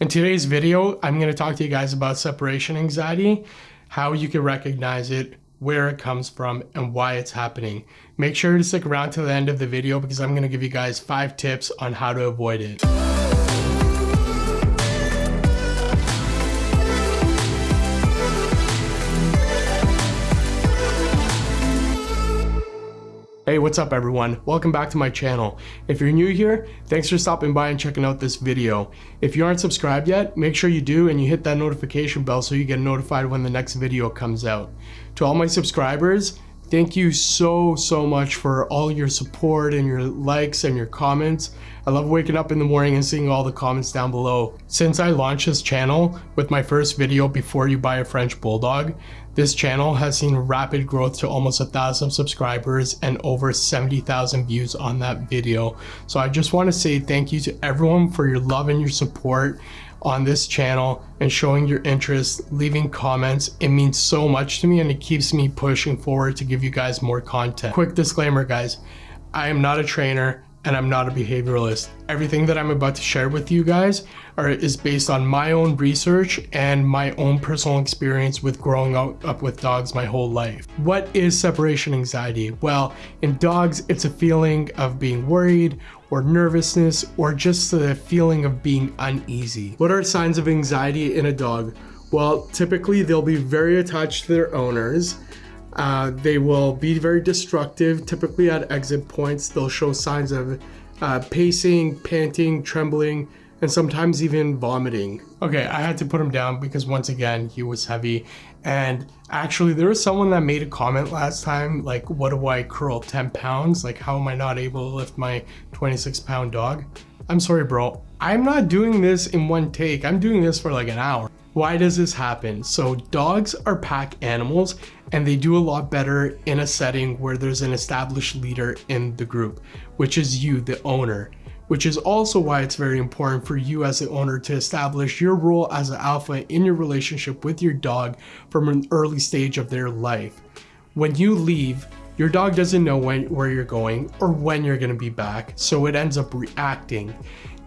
In today's video, I'm going to talk to you guys about separation anxiety, how you can recognize it, where it comes from, and why it's happening. Make sure to stick around to the end of the video because I'm going to give you guys five tips on how to avoid it. What's up everyone? Welcome back to my channel. If you're new here, thanks for stopping by and checking out this video. If you aren't subscribed yet, make sure you do and you hit that notification bell so you get notified when the next video comes out. To all my subscribers, Thank you so, so much for all your support and your likes and your comments. I love waking up in the morning and seeing all the comments down below. Since I launched this channel with my first video before you buy a French Bulldog, this channel has seen rapid growth to almost a thousand subscribers and over 70,000 views on that video. So I just want to say thank you to everyone for your love and your support on this channel and showing your interest, leaving comments. It means so much to me and it keeps me pushing forward to give you guys more content. Quick disclaimer guys, I am not a trainer and I'm not a behavioralist. Everything that I'm about to share with you guys are, is based on my own research and my own personal experience with growing up, up with dogs my whole life. What is separation anxiety? Well, in dogs, it's a feeling of being worried or nervousness or just the feeling of being uneasy. What are signs of anxiety in a dog? Well, typically they'll be very attached to their owners uh, they will be very destructive. Typically at exit points, they'll show signs of uh, pacing, panting, trembling, and sometimes even vomiting. Okay, I had to put him down because once again, he was heavy. And actually, there was someone that made a comment last time, like, what do I curl 10 pounds? Like, how am I not able to lift my 26 pound dog? I'm sorry, bro. I'm not doing this in one take. I'm doing this for like an hour. Why does this happen? So dogs are pack animals and they do a lot better in a setting where there's an established leader in the group, which is you, the owner, which is also why it's very important for you as the owner to establish your role as an alpha in your relationship with your dog from an early stage of their life. When you leave, your dog doesn't know when, where you're going or when you're gonna be back, so it ends up reacting.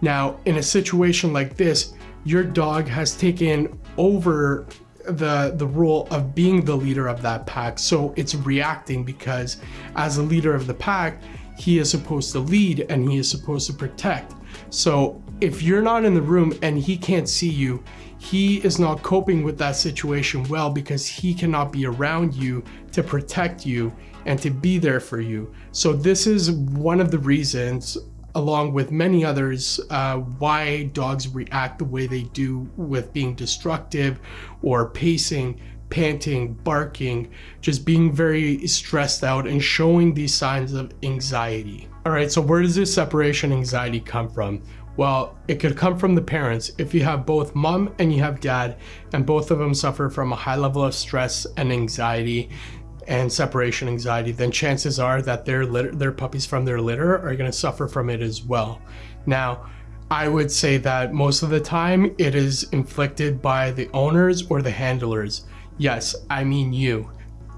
Now, in a situation like this, your dog has taken over the the role of being the leader of that pack so it's reacting because as a leader of the pack he is supposed to lead and he is supposed to protect. So if you're not in the room and he can't see you he is not coping with that situation well because he cannot be around you to protect you and to be there for you. So this is one of the reasons along with many others, uh, why dogs react the way they do with being destructive or pacing, panting, barking, just being very stressed out and showing these signs of anxiety. All right, so where does this separation anxiety come from? Well, it could come from the parents. If you have both mom and you have dad, and both of them suffer from a high level of stress and anxiety, and separation anxiety, then chances are that their litter, their puppies from their litter are going to suffer from it as well. Now, I would say that most of the time it is inflicted by the owners or the handlers. Yes, I mean you.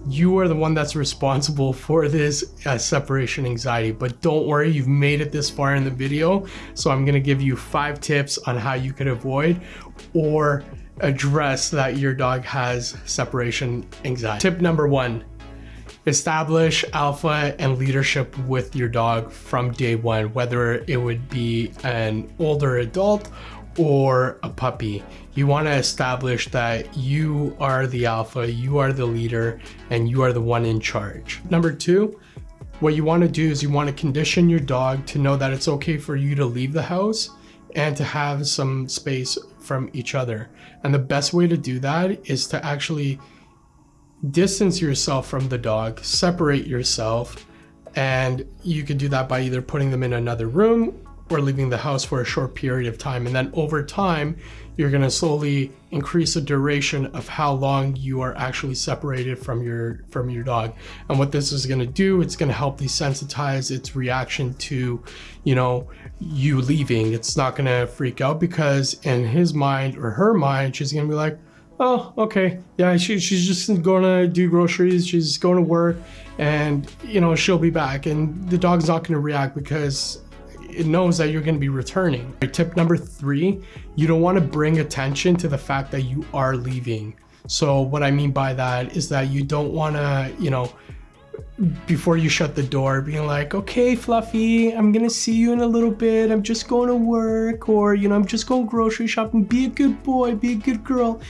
You are the one that's responsible for this uh, separation anxiety, but don't worry, you've made it this far in the video. So I'm gonna give you five tips on how you could avoid or address that your dog has separation anxiety. Tip number one, establish alpha and leadership with your dog from day one, whether it would be an older adult or a puppy. You want to establish that you are the alpha, you are the leader, and you are the one in charge. Number two, what you want to do is you want to condition your dog to know that it's okay for you to leave the house and to have some space from each other. And the best way to do that is to actually distance yourself from the dog, separate yourself, and you could do that by either putting them in another room or leaving the house for a short period of time. And then over time, you're gonna slowly increase the duration of how long you are actually separated from your from your dog. And what this is gonna do, it's gonna help desensitize its reaction to, you know, you leaving. It's not gonna freak out because in his mind or her mind, she's gonna be like, oh, okay. Yeah, she, she's just to do groceries. She's going to work and, you know, she'll be back. And the dog's not to react because it knows that you're to be returning. Tip number three, you don't want to bring attention to the fact that you are leaving. So what I mean by that is that you don't want to, you know, before you shut the door being like okay fluffy i'm gonna see you in a little bit. I'm just going to work or you know i'm just going grocery shopping. Be a good boy be a good girl.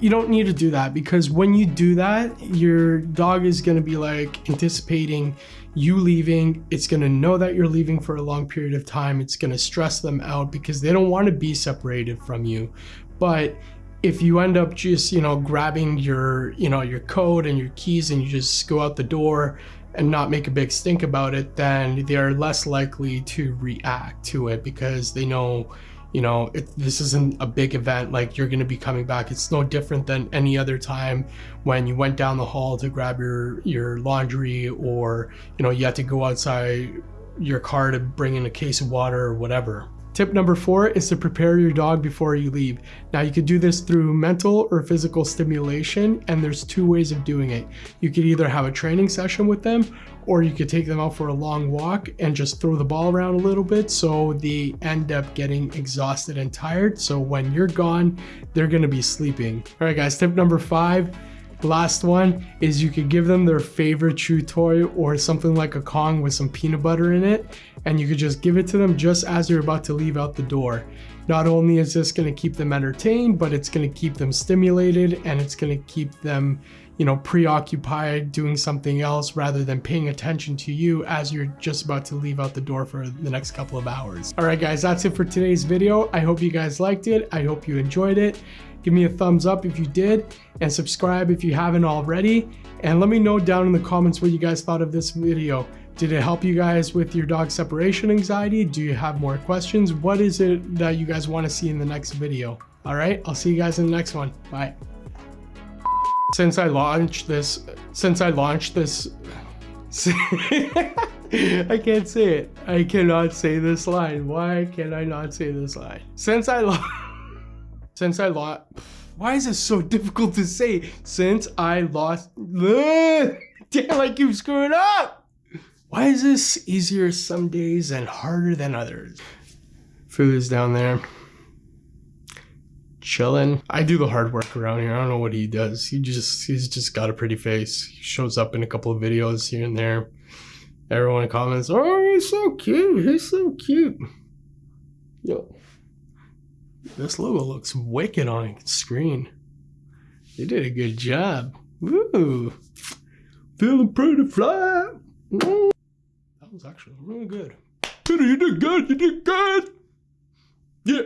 You don't need to do that because when you do that your dog is to be like anticipating you leaving. It's to know that you're leaving for a long period of time. It's to stress them out because they don't want to be separated from you. But if you end up just you know grabbing your you know your code and your keys and you just go out the door and not make a big stink about it then they are less likely to react to it because they know you know it, this isn't a big event. Like you're going to be coming back. It's no different than any other time when you went down the hall to grab your your laundry or you know you had to go outside your car to bring in a case of water or whatever Tip number four is to prepare your dog before you leave. Now you could do this through mental or physical stimulation and there's two ways of doing it. You could either have a training session with them or you could take them out for a long walk and just throw the ball around a little bit so they end up getting exhausted and tired. So when you're gone, they're gonna be sleeping. All right guys, tip number five, last one is you could give them their favorite chew toy or something like a Kong with some peanut butter in it and you could just give it to them just as you're about to leave out the door. Not only is this going to keep them entertained, but it's going to keep them stimulated and it's going to keep them, you know, preoccupied doing something else rather than paying attention to you as you're just about to leave out the door for the next couple of hours. All right, guys, that's it for today's video. I hope you guys liked it. I hope you enjoyed it. Give me a thumbs up if you did and subscribe if you haven't already. And let me know down in the comments what you guys thought of this video. Did it help you guys with your dog separation anxiety? Do you have more questions? What is it that you guys want to see in the next video? All right, I'll see you guys in the next one. Bye. Since I launched this, since I launched this, I can't say it. I cannot say this line. Why can I not say this line? Since I lost, since I lost, why is this so difficult to say? Since I lost, damn, I keep screwing up. Why is this easier some days and harder than others? Food is down there. Chilling. I do the hard work around here. I don't know what he does. He just he's just got a pretty face. He shows up in a couple of videos here and there. Everyone comments, oh he's so cute. He's so cute. Yo. This logo looks wicked on screen. They did a good job. Woo! Feeling pretty fly. Mm. That was actually really good. You did good. You did good. Yeah.